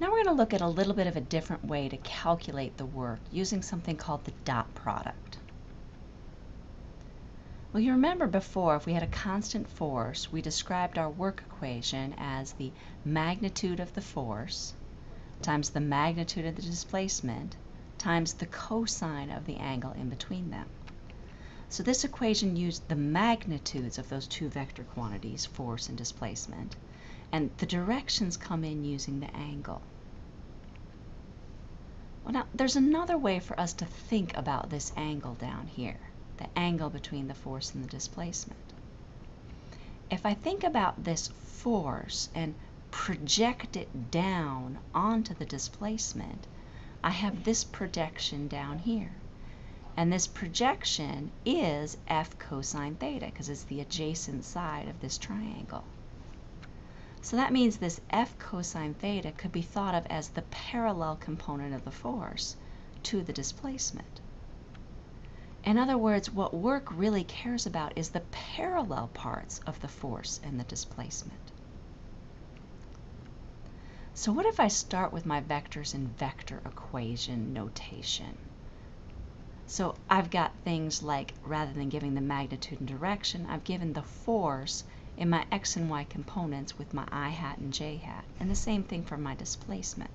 Now we're going to look at a little bit of a different way to calculate the work using something called the dot product. Well, you remember before, if we had a constant force, we described our work equation as the magnitude of the force times the magnitude of the displacement times the cosine of the angle in between them. So this equation used the magnitudes of those two vector quantities, force and displacement, and the directions come in using the angle. Well, now, there's another way for us to think about this angle down here the angle between the force and the displacement. If I think about this force and project it down onto the displacement, I have this projection down here. And this projection is f cosine theta because it's the adjacent side of this triangle. So that means this f cosine theta could be thought of as the parallel component of the force to the displacement. In other words, what work really cares about is the parallel parts of the force and the displacement. So what if I start with my vectors in vector equation notation? So I've got things like, rather than giving the magnitude and direction, I've given the force in my x and y components with my i hat and j hat, and the same thing for my displacement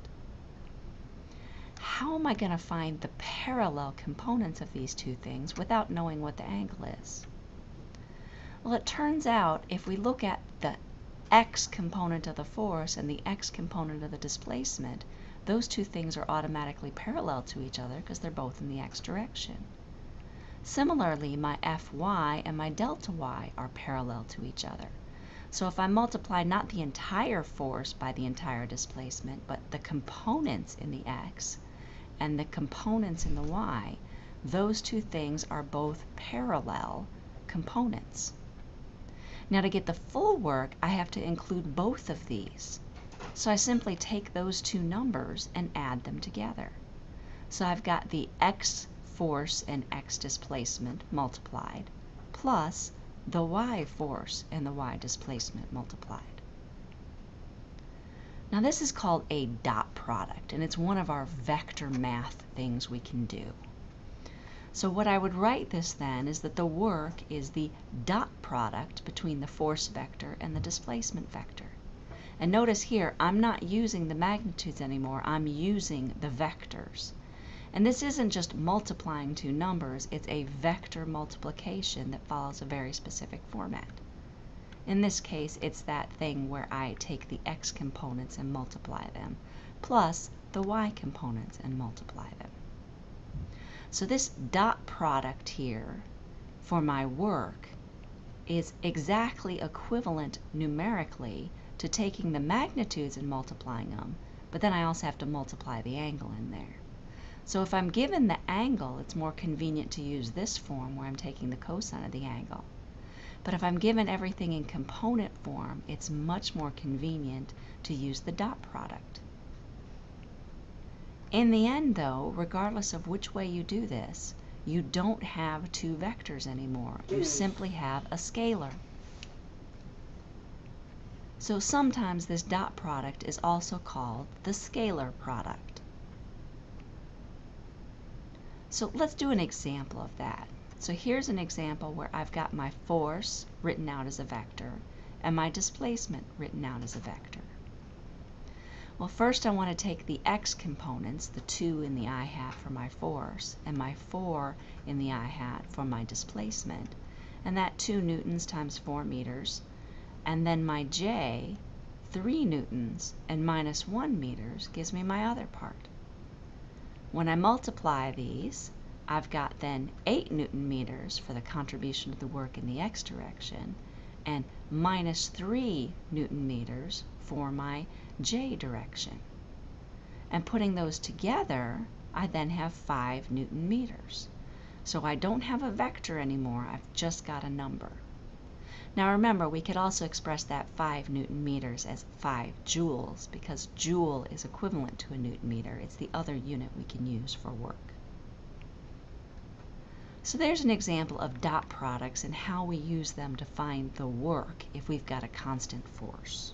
how am I going to find the parallel components of these two things without knowing what the angle is? Well, it turns out if we look at the x component of the force and the x component of the displacement, those two things are automatically parallel to each other because they're both in the x direction. Similarly, my Fy and my delta y are parallel to each other. So if I multiply not the entire force by the entire displacement, but the components in the x, and the components in the y, those two things are both parallel components. Now to get the full work, I have to include both of these. So I simply take those two numbers and add them together. So I've got the x force and x displacement multiplied, plus the y force and the y displacement multiplied. Now this is called a dot product, and it's one of our vector math things we can do. So what I would write this then is that the work is the dot product between the force vector and the displacement vector. And notice here, I'm not using the magnitudes anymore, I'm using the vectors. And this isn't just multiplying two numbers, it's a vector multiplication that follows a very specific format. In this case, it's that thing where I take the x components and multiply them, plus the y components and multiply them. So this dot product here for my work is exactly equivalent numerically to taking the magnitudes and multiplying them, but then I also have to multiply the angle in there. So if I'm given the angle, it's more convenient to use this form where I'm taking the cosine of the angle. But if I'm given everything in component form, it's much more convenient to use the dot product. In the end, though, regardless of which way you do this, you don't have two vectors anymore. You simply have a scalar. So sometimes this dot product is also called the scalar product. So let's do an example of that. So here's an example where I've got my force written out as a vector and my displacement written out as a vector. Well, first I want to take the x components, the 2 in the i hat for my force, and my 4 in the i hat for my displacement, and that 2 newtons times 4 meters, and then my j, 3 newtons and minus 1 meters gives me my other part. When I multiply these, I've got then 8 newton meters for the contribution of the work in the x direction and minus 3 newton meters for my j direction. And putting those together, I then have 5 newton meters. So I don't have a vector anymore, I've just got a number. Now remember, we could also express that 5 newton meters as 5 joules because joule is equivalent to a newton meter. It's the other unit we can use for work. So there's an example of dot products and how we use them to find the work if we've got a constant force.